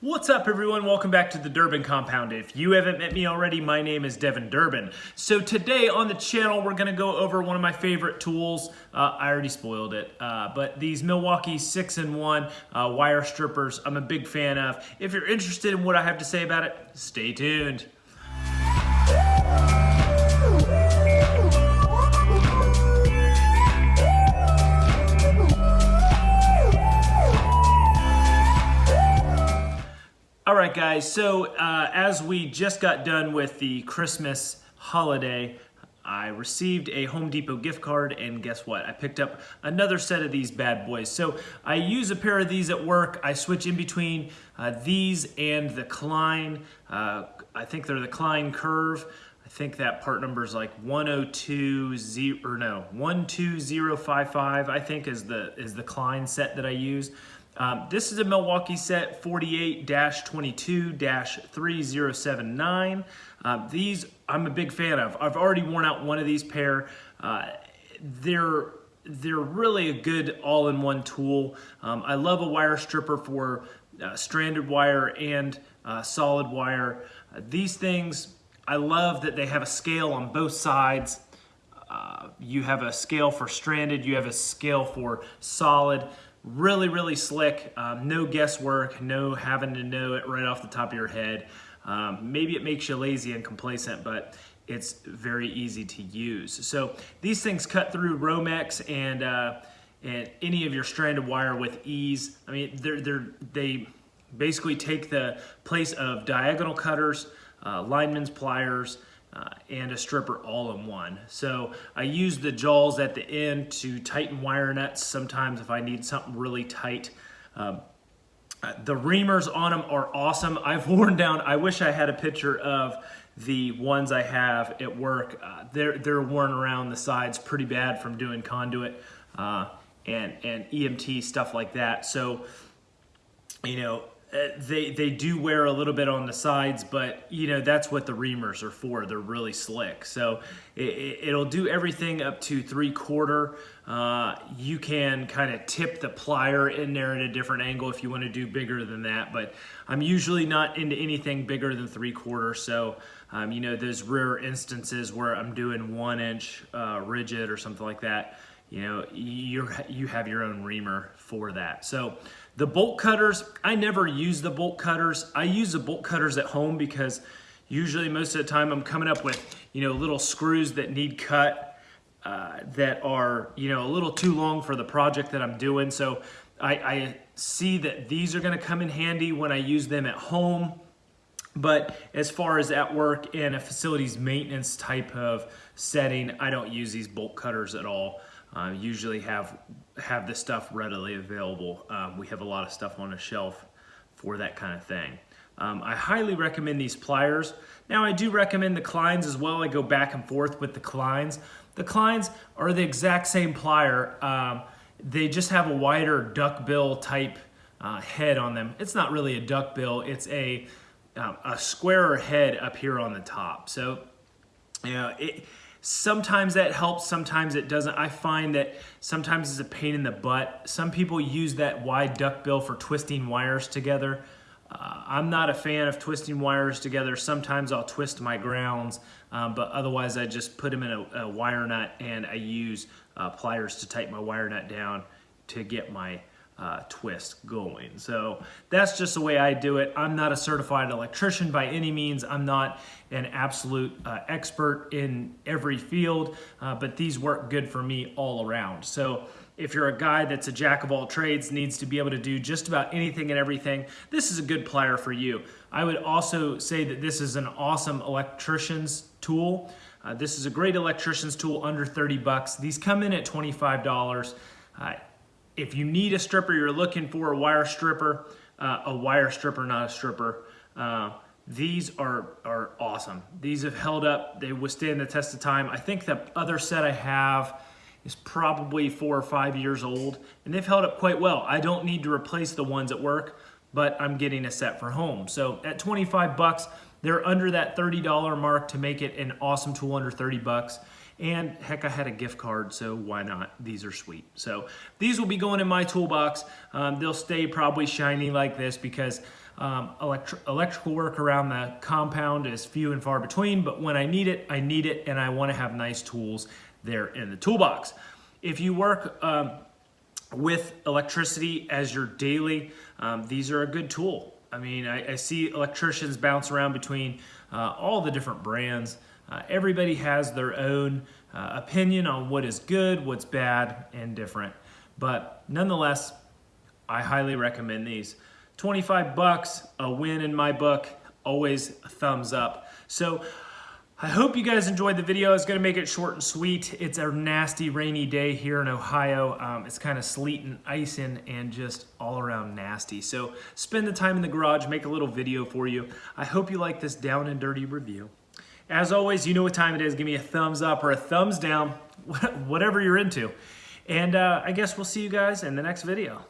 What's up everyone? Welcome back to the Durbin Compound. If you haven't met me already, my name is Devin Durbin. So today on the channel, we're gonna go over one of my favorite tools. Uh, I already spoiled it, uh, but these Milwaukee 6-in-1 uh, wire strippers, I'm a big fan of. If you're interested in what I have to say about it, stay tuned. Guys, so uh, as we just got done with the Christmas holiday, I received a Home Depot gift card and guess what? I picked up another set of these bad boys. So I use a pair of these at work. I switch in between uh, these and the Klein. Uh, I think they're the Klein Kurve. I think that part number is like 1020 or no 12055 I think is the is the Klein set that I use. Um, this is a Milwaukee set 48-22-3079. Uh, these I'm a big fan of. I've already worn out one of these pair. Uh, they're they're really a good all-in-one tool. Um, I love a wire stripper for uh, stranded wire and uh, solid wire. Uh, these things, I love that they have a scale on both sides. Uh, you have a scale for stranded, you have a scale for solid. Really, really slick. Um, no guesswork, no having to know it right off the top of your head. Um, maybe it makes you lazy and complacent, but it's very easy to use. So these things cut through Romex and uh, and any of your stranded wire with ease. I mean, they're, they're, they basically take the place of diagonal cutters, uh, lineman's pliers, uh, and a stripper all in one. So I use the jaws at the end to tighten wire nuts sometimes if I need something really tight. Um, the reamers on them are awesome. I've worn down, I wish I had a picture of the ones I have at work. Uh, they're, they're worn around the sides pretty bad from doing conduit uh, and, and EMT stuff like that. So, you know, they they do wear a little bit on the sides, but you know that's what the reamers are for. They're really slick, so it, will do everything up to three quarter. Uh, you can kind of tip the plier in there at a different angle if you want to do bigger than that, but I'm usually not into anything bigger than three quarter. So um, you know those rare instances where I'm doing one inch uh, rigid or something like that you know, you you have your own reamer for that. So the bolt cutters, I never use the bolt cutters. I use the bolt cutters at home because usually most of the time I'm coming up with, you know, little screws that need cut uh, that are, you know, a little too long for the project that I'm doing. So I, I see that these are gonna come in handy when I use them at home. But as far as at work in a facilities maintenance type of setting, I don't use these bolt cutters at all uh, usually have have the stuff readily available. Um, we have a lot of stuff on a shelf for that kind of thing. Um, I highly recommend these pliers. Now I do recommend the Kleins as well. I go back and forth with the Kleins. The Kleins are the exact same plier. Um, they just have a wider duckbill type uh, head on them. It's not really a duckbill. It's a, um, a squarer head up here on the top. So, you know, it, Sometimes that helps, sometimes it doesn't. I find that sometimes it's a pain in the butt. Some people use that wide duckbill for twisting wires together. Uh, I'm not a fan of twisting wires together. Sometimes I'll twist my grounds, um, but otherwise I just put them in a, a wire nut and I use uh, pliers to tighten my wire nut down to get my uh, twist going. So that's just the way I do it. I'm not a certified electrician by any means. I'm not an absolute uh, expert in every field, uh, but these work good for me all around. So if you're a guy that's a jack of all trades, needs to be able to do just about anything and everything, this is a good plier for you. I would also say that this is an awesome electrician's tool. Uh, this is a great electrician's tool under 30 bucks. These come in at $25. Uh, if you need a stripper, you're looking for a wire stripper, uh, a wire stripper, not a stripper, uh, these are, are awesome. These have held up, they withstand the test of time. I think the other set I have is probably four or five years old, and they've held up quite well. I don't need to replace the ones at work, but I'm getting a set for home. So at 25 bucks, they're under that $30 mark to make it an awesome tool under 30 bucks. And heck, I had a gift card, so why not? These are sweet. So these will be going in my toolbox. Um, they'll stay probably shiny like this because Um, electri electrical work around the compound is few and far between, but when I need it, I need it, and I want to have nice tools there in the toolbox. If you work um, with electricity as your daily, um, these are a good tool. I mean, I, I see electricians bounce around between uh, all the different brands. Uh, everybody has their own uh, opinion on what is good, what's bad, and different. But nonetheless, I highly recommend these. 25 bucks, a win in my book, always a thumbs up. So I hope you guys enjoyed the video. It's gonna make it short and sweet. It's a nasty rainy day here in Ohio. Um, it's kind of sleeting, icing, and just all around nasty. So spend the time in the garage, make a little video for you. I hope you like this down and dirty review. As always, you know what time it is. Give me a thumbs up or a thumbs down, whatever you're into. And uh, I guess we'll see you guys in the next video.